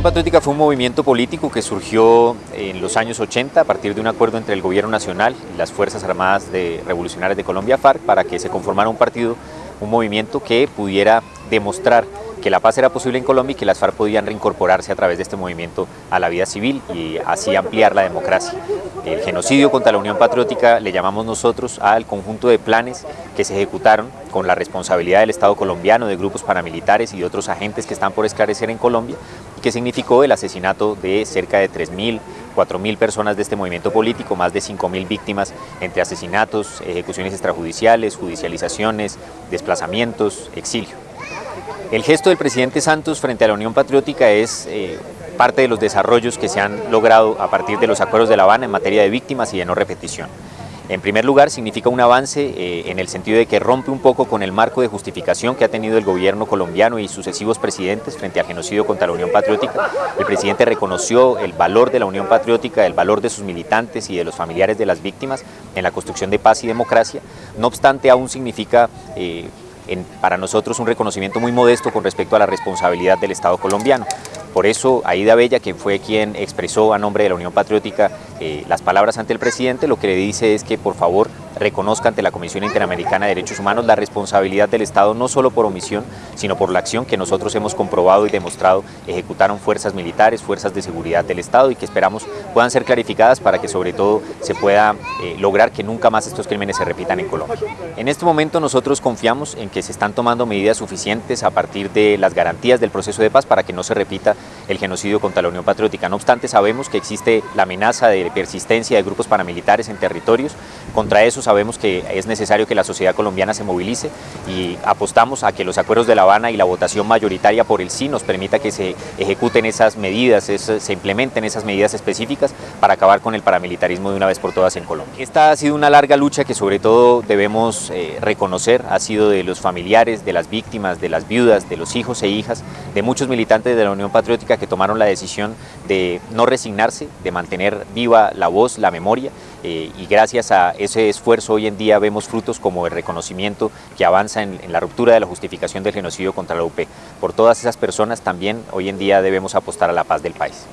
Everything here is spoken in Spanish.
Unión Patriótica fue un movimiento político que surgió en los años 80 a partir de un acuerdo entre el gobierno nacional y las Fuerzas Armadas de Revolucionarias de Colombia, FARC, para que se conformara un partido, un movimiento que pudiera demostrar que la paz era posible en Colombia y que las FARC podían reincorporarse a través de este movimiento a la vida civil y así ampliar la democracia. El genocidio contra la Unión Patriótica le llamamos nosotros al conjunto de planes que se ejecutaron con la responsabilidad del Estado colombiano, de grupos paramilitares y de otros agentes que están por esclarecer en Colombia, que significó el asesinato de cerca de 3.000, 4.000 personas de este movimiento político, más de 5.000 víctimas entre asesinatos, ejecuciones extrajudiciales, judicializaciones, desplazamientos, exilio. El gesto del presidente Santos frente a la Unión Patriótica es eh, parte de los desarrollos que se han logrado a partir de los acuerdos de La Habana en materia de víctimas y de no repetición. En primer lugar, significa un avance eh, en el sentido de que rompe un poco con el marco de justificación que ha tenido el gobierno colombiano y sucesivos presidentes frente al genocidio contra la Unión Patriótica. El presidente reconoció el valor de la Unión Patriótica, el valor de sus militantes y de los familiares de las víctimas en la construcción de paz y democracia. No obstante, aún significa... Eh, para nosotros un reconocimiento muy modesto con respecto a la responsabilidad del Estado colombiano. Por eso Aida Bella, que fue quien expresó a nombre de la Unión Patriótica eh, las palabras ante el presidente, lo que le dice es que por favor reconozca ante la Comisión Interamericana de Derechos Humanos la responsabilidad del Estado no solo por omisión, sino por la acción que nosotros hemos comprobado y demostrado ejecutaron fuerzas militares, fuerzas de seguridad del Estado y que esperamos puedan ser clarificadas para que sobre todo se pueda eh, lograr que nunca más estos crímenes se repitan en Colombia. En este momento nosotros confiamos en que se están tomando medidas suficientes a partir de las garantías del proceso de paz para que no se repita el genocidio contra la Unión Patriótica. No obstante, sabemos que existe la amenaza de persistencia de grupos paramilitares en territorios. Contra sabemos que es necesario que la sociedad colombiana se movilice y apostamos a que los acuerdos de La Habana y la votación mayoritaria por el sí nos permita que se ejecuten esas medidas, se implementen esas medidas específicas para acabar con el paramilitarismo de una vez por todas en Colombia. Esta ha sido una larga lucha que sobre todo debemos eh, reconocer, ha sido de los familiares, de las víctimas, de las viudas, de los hijos e hijas, de muchos militantes de la Unión Patriótica que tomaron la decisión de no resignarse, de mantener viva la voz, la memoria eh, y gracias a ese esfuerzo hoy en día vemos frutos como el reconocimiento que avanza en, en la ruptura de la justificación del genocidio contra la UP. Por todas esas personas también hoy en día debemos apostar a la paz del país.